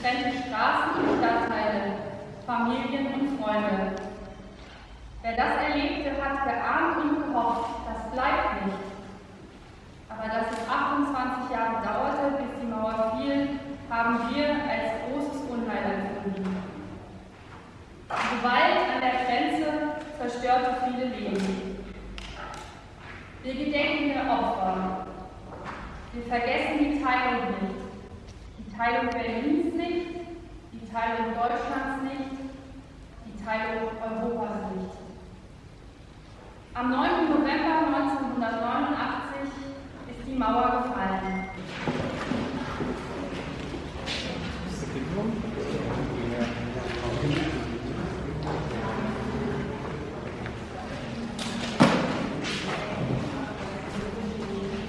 trennte Straßen und Stadtteile, Familien und Freunde. Wer das erlebte, hat geahnt und gehofft, das bleibt nicht. Aber dass es 28 Jahre dauerte, bis die Mauer fiel, haben wir als großes Unheil empfunden. Die Gewalt an der Grenze zerstörte viele Leben. Wir gedenken der Opfer. Wir vergessen die Teilung nicht. Die Teilung Berlins nicht, die Teilung Deutschlands nicht, die Teilung Europas nicht. Am 9. November 1989 ist die Mauer gefallen.